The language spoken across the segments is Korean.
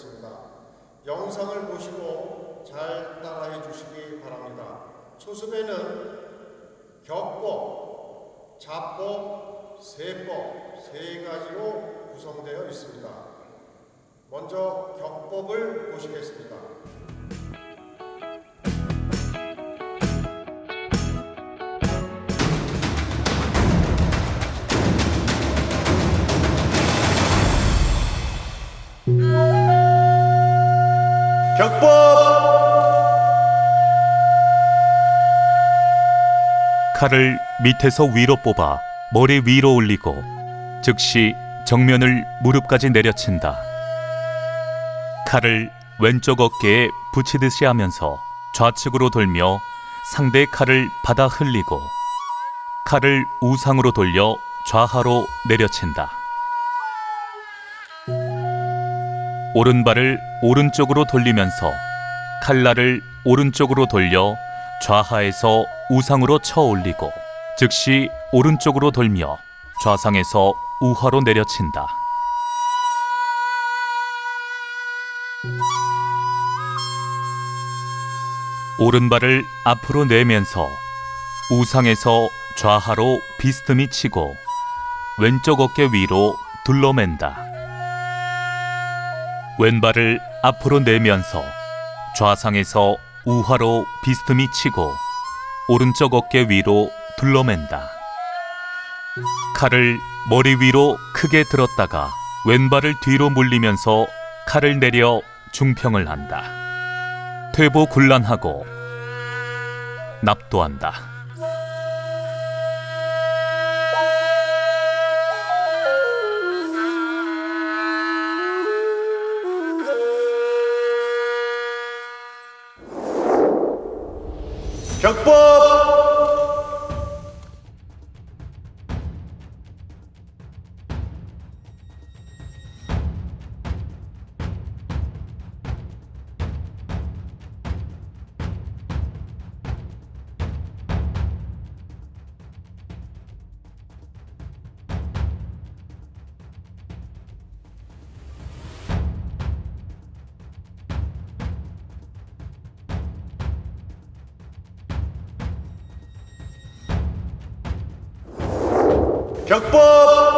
하겠습니다. 영상을 보시고 잘 따라해 주시기 바랍니다. 초습에는 격법, 자법, 세법 세 가지로 구성되어 있습니다. 먼저 격법을 보시겠습니다. 칼을 밑에서 위로 뽑아 머리 위로 올리고 즉시 정면을 무릎까지 내려친다. 칼을 왼쪽 어깨에 붙이듯이 하면서 좌측으로 돌며 상대의 칼을 받아 흘리고 칼을 우상으로 돌려 좌하로 내려친다. 오른발을 오른쪽으로 돌리면서 칼날을 오른쪽으로 돌려 좌하에서 우상으로 쳐 올리고 즉시 오른쪽으로 돌며 좌상에서 우하로 내려친다. 오른발을 앞으로 내면서 우상에서 좌하로 비스듬히 치고 왼쪽 어깨 위로 둘러맨다. 왼발을 앞으로 내면서 좌상에서 우하로 비스듬히 치고 오른쪽 어깨 위로 둘러맨다. 칼을 머리 위로 크게 들었다가 왼발을 뒤로 물리면서 칼을 내려 중평을 한다. 퇴보 굴란하고 납도한다. 격보! 격법.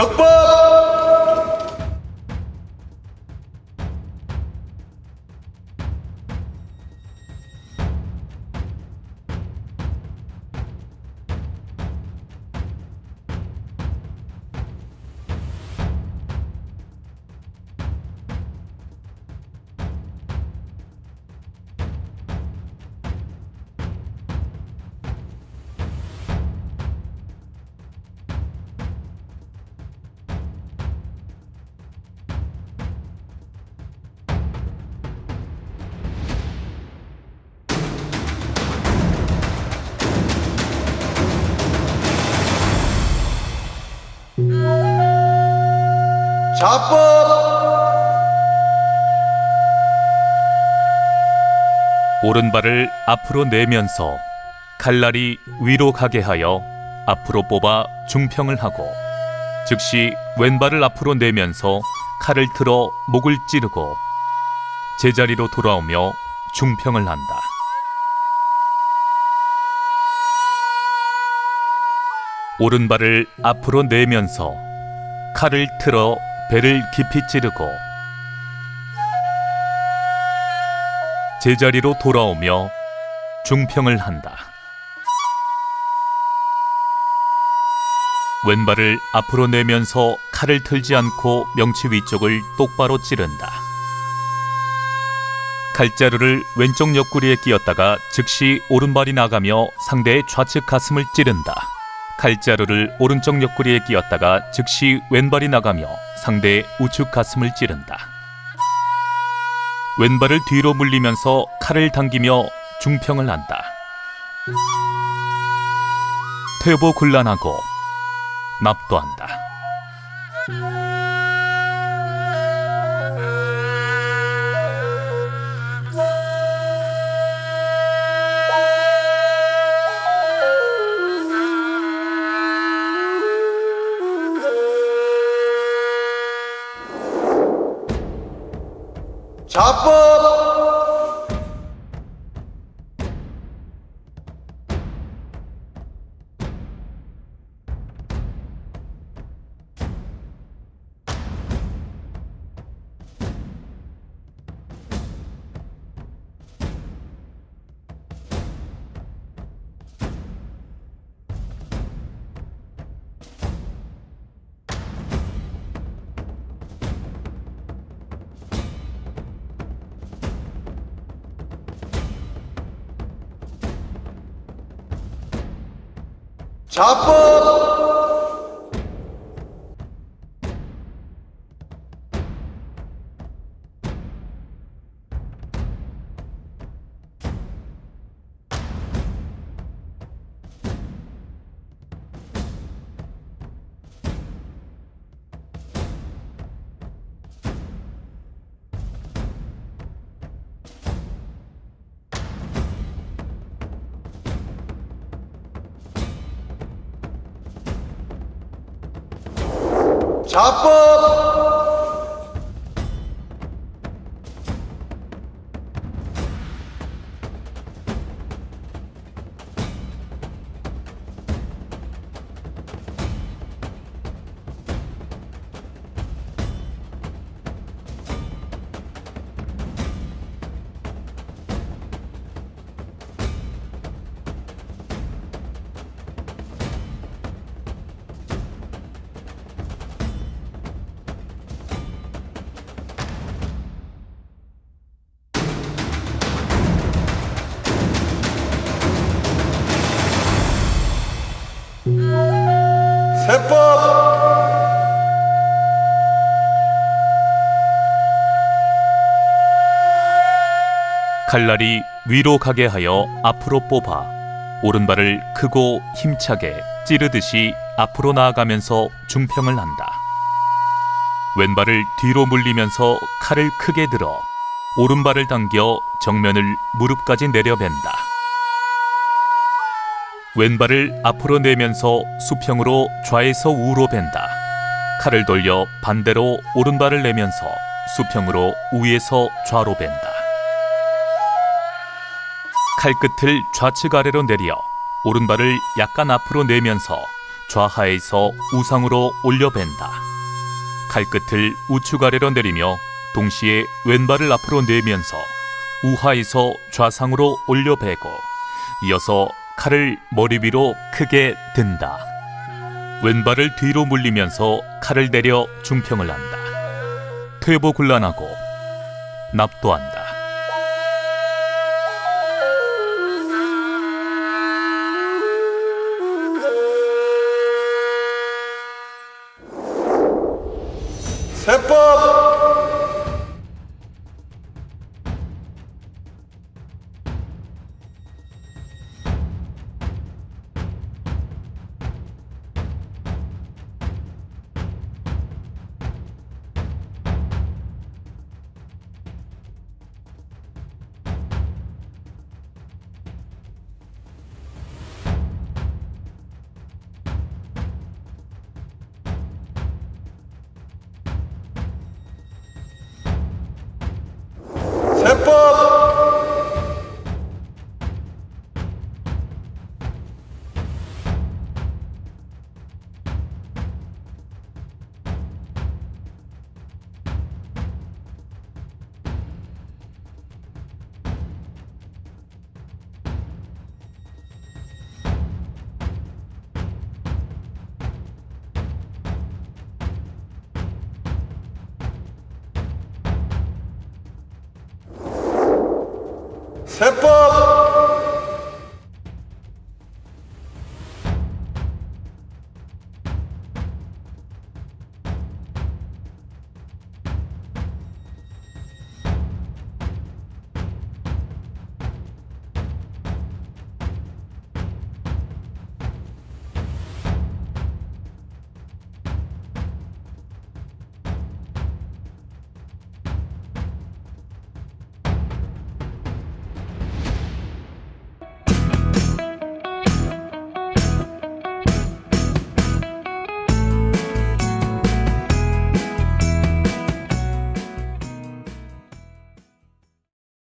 Campo! 오른발을 앞으로 내면서 칼날이 위로 가게 하여 앞으로 뽑아 중평을 하고 즉시 왼발을 앞으로 내면서 칼을 틀어 목을 찌르고 제자리로 돌아오며 중평을 한다. 오른발을 앞으로 내면서 칼을 틀어 배를 깊이 찌르고 제자리로 돌아오며 중평을 한다. 왼발을 앞으로 내면서 칼을 틀지 않고 명치 위쪽을 똑바로 찌른다. 칼자루를 왼쪽 옆구리에 끼었다가 즉시 오른발이 나가며 상대의 좌측 가슴을 찌른다. 칼자루를 오른쪽 옆구리에 끼었다가 즉시 왼발이 나가며 상대의 우측 가슴을 찌른다. 왼발을 뒤로 물리면서 칼을 당기며 중평을 한다. 퇴보 곤란하고 납도한다. 자 자 자법 세법 칼날이 위로 가게 하여 앞으로 뽑아 오른발을 크고 힘차게 찌르듯이 앞으로 나아가면서 중평을 한다. 왼발을 뒤로 물리면서 칼을 크게 들어 오른발을 당겨 정면을 무릎까지 내려벤다. 왼발을 앞으로 내면서 수평으로 좌에서 우로 벤다. 칼을 돌려 반대로 오른발을 내면서 수평으로 우에서 좌로 벤다. 칼끝을 좌측 아래로 내려 오른발을 약간 앞으로 내면서 좌하에서 우상으로 올려 벤다. 칼끝을 우측 아래로 내리며 동시에 왼발을 앞으로 내면서 우하에서 좌상으로 올려 베고 이어서 칼을 머리 위로 크게 든다. 왼발을 뒤로 물리면서 칼을 내려 중평을 한다. 퇴보 곤란하고 납도한다. 세법